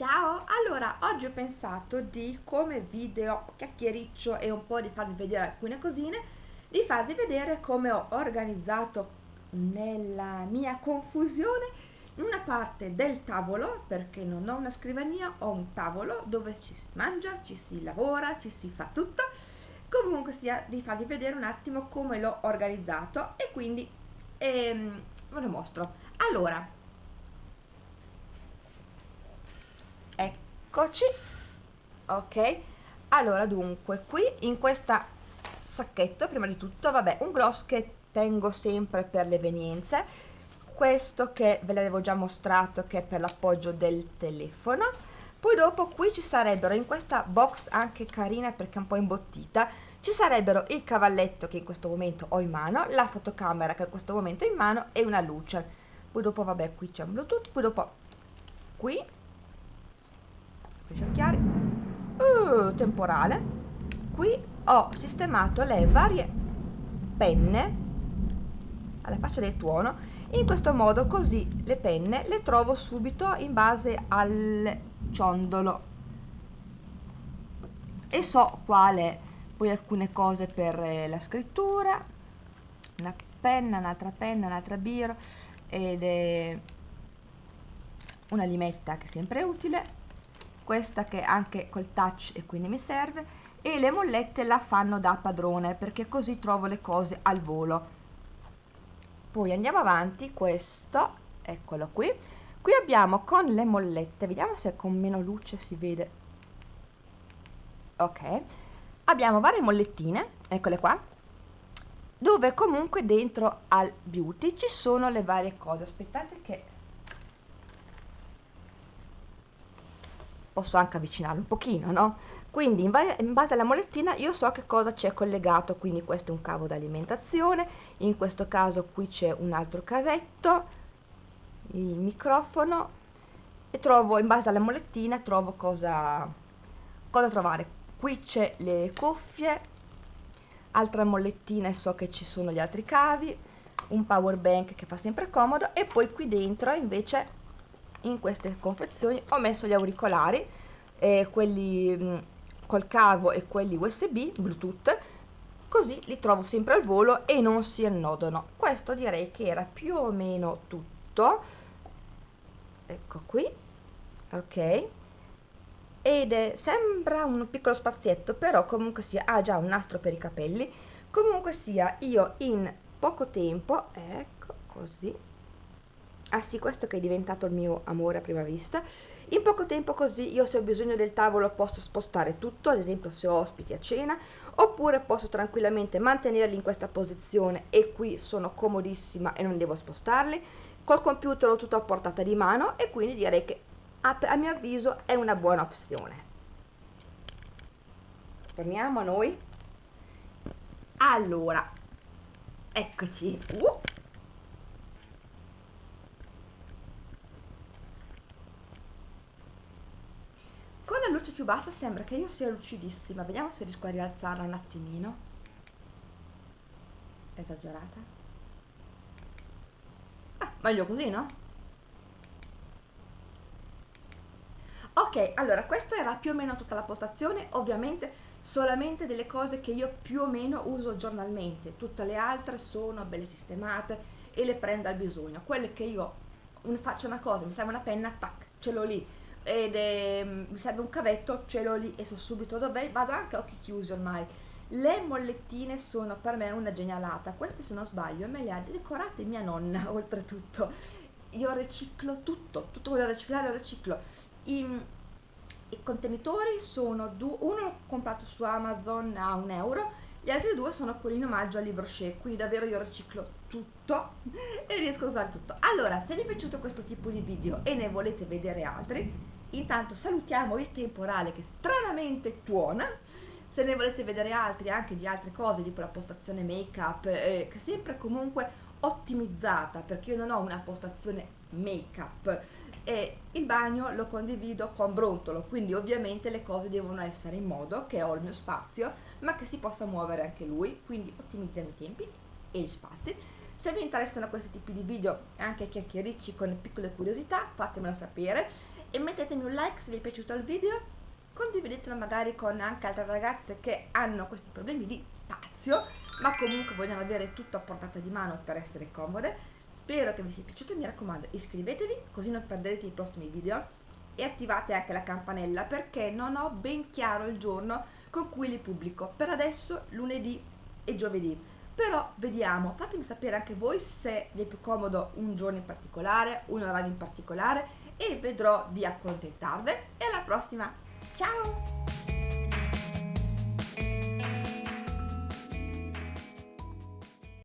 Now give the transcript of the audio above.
Ciao, allora oggi ho pensato di come video chiacchiericcio e un po' di farvi vedere alcune cosine di farvi vedere come ho organizzato nella mia confusione una parte del tavolo perché non ho una scrivania, ho un tavolo dove ci si mangia, ci si lavora, ci si fa tutto. Comunque sia di farvi vedere un attimo come l'ho organizzato e quindi ehm, ve lo mostro. Allora eccoci. Ok. Allora dunque qui in questa sacchetto prima di tutto vabbè un gloss che tengo sempre per le evenienze. Questo che ve l'avevo già mostrato che è per l'appoggio del telefono. Poi dopo qui ci sarebbero in questa box anche carina perché è un po' imbottita ci sarebbero il cavalletto che in questo momento ho in mano la fotocamera che in questo momento ho in mano e una luce. Poi dopo vabbè qui c'è un bluetooth poi dopo qui chiari. Uh, temporale. Qui ho sistemato le varie penne alla faccia del tuono. In questo modo così le penne le trovo subito in base al ciondolo. E so quale poi alcune cose per eh, la scrittura. Una penna, un'altra penna, un'altra biro ed è una limetta che sempre utile questa che anche col touch e quindi mi serve e le mollette la fanno da padrone perché così trovo le cose al volo. Poi andiamo avanti questo eccolo qui. Qui abbiamo con le mollette vediamo se con meno luce si vede. Ok. Abbiamo varie mollettine eccole qua dove comunque dentro al beauty ci sono le varie cose. Aspettate che posso anche avvicinarlo un pochino, no? Quindi in, in, base alla molettina io so che cosa c'è collegato, quindi questo è un cavo d'alimentazione, in questo caso qui c'è un altro cavetto, il microfono e trovo in base alla molettina trovo cosa, cosa trovare. Qui c'è le cuffie, altra molettina e so che ci sono gli altri cavi, un power bank che fa sempre comodo e poi qui dentro invece in queste confezioni. Ho messo gli auricolari eh, quelli mh, mm, col cavo e quelli usb bluetooth così li trovo sempre al volo e non si annodano questo direi che era più o meno tutto. Ecco qui. Ok. Ed è, sembra un piccolo spazietto però comunque sia ha già un nastro per i capelli. Comunque sia io in poco tempo ecco così ah sì questo che è diventato il mio amore a prima vista. In poco tempo così io se ho bisogno del tavolo posso spostare tutto ad esempio se ho ospiti a cena oppure posso tranquillamente mantenerli in questa posizione e qui sono comodissima e non devo spostarli. Col computer ho tutto a portata di mano e quindi direi che a, a mio avviso è una buona opzione. Torniamo a noi. Allora eccoci. Uh. Luce più bassa sembra che io sia lucidissima. Vediamo se riesco a rialzarla un attimino. Esagerata. Ah, meglio così no? ok allora questa era più o meno tutta la postazione. Ovviamente solamente delle cose che io più o meno uso giornalmente. Tutte le altre sono belle sistemate e le prendo al bisogno. Quelle che io faccio una cosa mi serve una penna tac ce l'ho lì ed è, mi serve un cavetto, ce l'ho lì e so subito dov'è, vado anche a occhi chiusi ormai. Le mollettine sono per me una genialata, queste se non sbaglio me le ha decorate mia nonna oltretutto. Io riciclo tutto, tutto quello da riciclare lo riciclo. I, i contenitori sono due, uno l'ho comprato su Amazon a un euro, gli altri due sono quelli in omaggio al libro Shea, quindi davvero io riciclo tutto e riesco a usare tutto. Allora, se vi è piaciuto questo tipo di video e ne volete vedere altri, intanto salutiamo il temporale che stranamente tuona se ne volete vedere altri anche di altre cose tipo la postazione make up eh, sempre comunque ottimizzata perché io non ho una postazione make up e il bagno lo condivido con Brontolo quindi ovviamente le cose devono essere in modo che ho il mio spazio ma che si possa muovere anche lui quindi ottimizziamo i tempi e gli spazi. Se vi interessano questi tipi di video anche chiacchiericci con piccole curiosità fatemelo sapere. E mettetemi un like se vi è piaciuto il video condividetelo magari con anche altre ragazze che hanno questi problemi di spazio ma comunque vogliono avere tutto a portata di mano per essere comode spero che vi sia piaciuto mi raccomando iscrivetevi così non perderete i prossimi video e attivate anche la campanella perché non ho ben chiaro il giorno con cui li pubblico. Per adesso lunedì e giovedì. Però vediamo fatemi sapere anche voi se vi è più comodo un giorno in particolare un orario in particolare e vedrò di accontentarvi. E alla prossima. Ciao